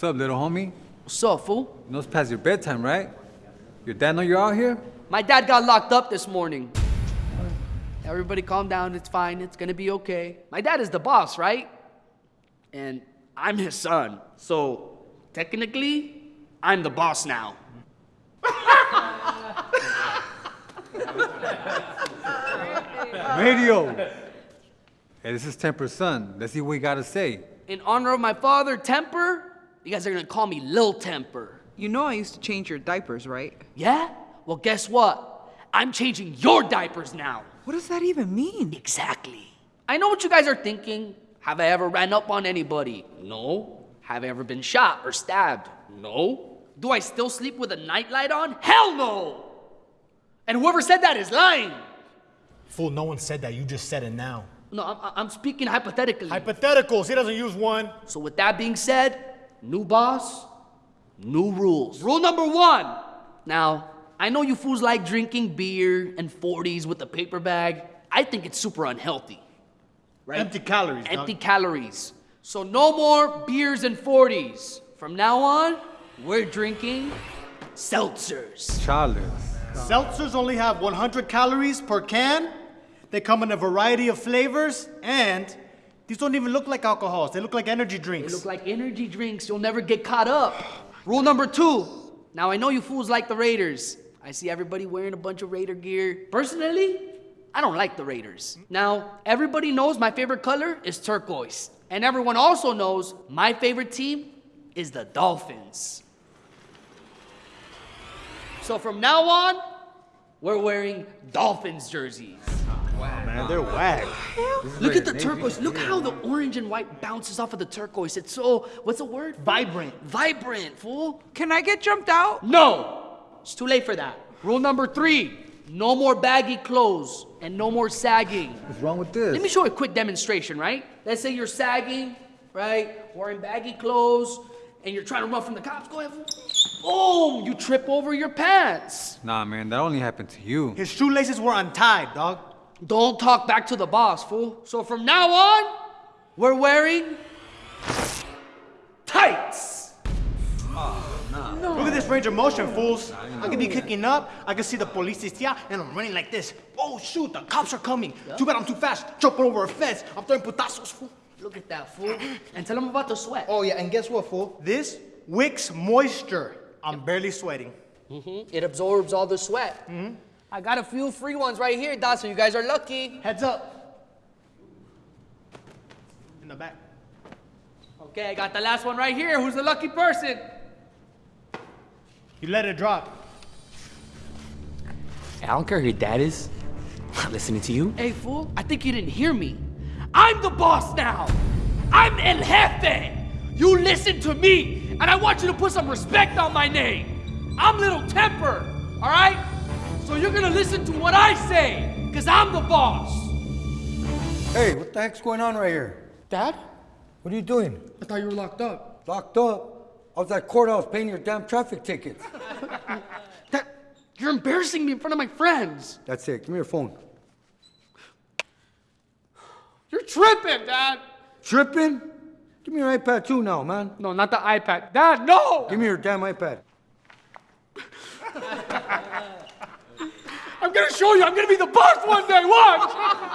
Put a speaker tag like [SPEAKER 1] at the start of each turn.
[SPEAKER 1] What's up, little homie?
[SPEAKER 2] What's up, fool?
[SPEAKER 1] You know it's past your bedtime, right? Your dad know you're out here?
[SPEAKER 2] My dad got locked up this morning. Everybody calm down, it's fine, it's gonna be okay. My dad is the boss, right? And I'm his son, so technically, I'm the boss now.
[SPEAKER 1] Radio! Hey, this is Temper's son. Let's see what he got to say.
[SPEAKER 2] In honor of my father, Temper, you guys are gonna call me Lil Temper.
[SPEAKER 3] You know I used to change your diapers, right?
[SPEAKER 2] Yeah? Well, guess what? I'm changing your diapers now.
[SPEAKER 3] What does that even mean?
[SPEAKER 2] Exactly. I know what you guys are thinking. Have I ever ran up on anybody? No. Have I ever been shot or stabbed? No. Do I still sleep with a nightlight on? Hell no! And whoever said that is lying.
[SPEAKER 4] Fool, no one said that. You just said it now.
[SPEAKER 2] No, I'm, I'm speaking hypothetically.
[SPEAKER 4] Hypotheticals. He doesn't use one.
[SPEAKER 2] so, with that being said, new boss, new rules. Rule number one. Now, I know you fools like drinking beer and 40s with a paper bag. I think it's super unhealthy. Right?
[SPEAKER 4] Empty calories.
[SPEAKER 2] Empty
[SPEAKER 4] dog.
[SPEAKER 2] calories. So no more beers and 40s. From now on, we're drinking seltzers.
[SPEAKER 1] Charles.
[SPEAKER 4] Seltzers only have 100 calories per can. They come in a variety of flavors, and these don't even look like alcohols. They look like energy drinks.
[SPEAKER 2] They look like energy drinks. You'll never get caught up. Rule number two. Now I know you fools like the Raiders. I see everybody wearing a bunch of Raider gear. Personally, I don't like the Raiders. Now, everybody knows my favorite color is turquoise. And everyone also knows my favorite team is the Dolphins. So from now on, we're wearing Dolphins jerseys.
[SPEAKER 4] Man, they're whack.
[SPEAKER 2] Look at the turquoise. Look how the orange and white bounces off of the turquoise. It's so, what's the word?
[SPEAKER 4] Vibrant.
[SPEAKER 2] Vibrant, fool.
[SPEAKER 3] Can I get jumped out?
[SPEAKER 2] No! It's too late for that. Rule number three no more baggy clothes and no more sagging.
[SPEAKER 1] What's wrong with this?
[SPEAKER 2] Let me show you a quick demonstration, right? Let's say you're sagging, right? Wearing baggy clothes, and you're trying to run from the cops. Go ahead. fool. Boom! You trip over your pants.
[SPEAKER 1] Nah, man, that only happened to you.
[SPEAKER 4] His shoelaces were untied, dog.
[SPEAKER 2] Don't talk back to the boss, fool. So from now on, we're wearing tights.
[SPEAKER 4] Look at this range of motion, fools. I could be kicking up. I can see the police is here, and I'm running like this. Oh, shoot, the cops are coming. Too bad I'm too fast. Jumping over a fence. I'm throwing putazos, fool.
[SPEAKER 2] Look at that, fool. And tell them about the sweat.
[SPEAKER 4] Oh, yeah, and guess what, fool? This wicks moisture. I'm barely sweating. Mm-hmm.
[SPEAKER 2] It absorbs all the sweat. Mm-hmm. I got a few free ones right here, Dot, so you guys are lucky.
[SPEAKER 4] Heads up. In the back.
[SPEAKER 2] Okay, I got the last one right here. Who's the lucky person?
[SPEAKER 4] You let it drop.
[SPEAKER 5] I don't care who your dad is. I'm not listening to you.
[SPEAKER 2] Hey, fool, I think you didn't hear me. I'm the boss now. I'm El Jefe. You listen to me, and I want you to put some respect on my name. I'm Little Temper, all right? So you're gonna listen to what I say, because I'm the boss.
[SPEAKER 6] Hey, what the heck's going on right here?
[SPEAKER 2] Dad?
[SPEAKER 6] What are you doing?
[SPEAKER 2] I thought you were locked up.
[SPEAKER 6] Locked up? I was at the courthouse paying your damn traffic tickets.
[SPEAKER 2] That, you're embarrassing me in front of my friends.
[SPEAKER 6] That's it. Give me your phone.
[SPEAKER 2] You're tripping, Dad.
[SPEAKER 6] Tripping? Give me your iPad too now, man.
[SPEAKER 2] No, not the iPad. Dad, no!
[SPEAKER 6] Give me your damn iPad.
[SPEAKER 2] I'm gonna show you. I'm gonna be the boss one day. Watch.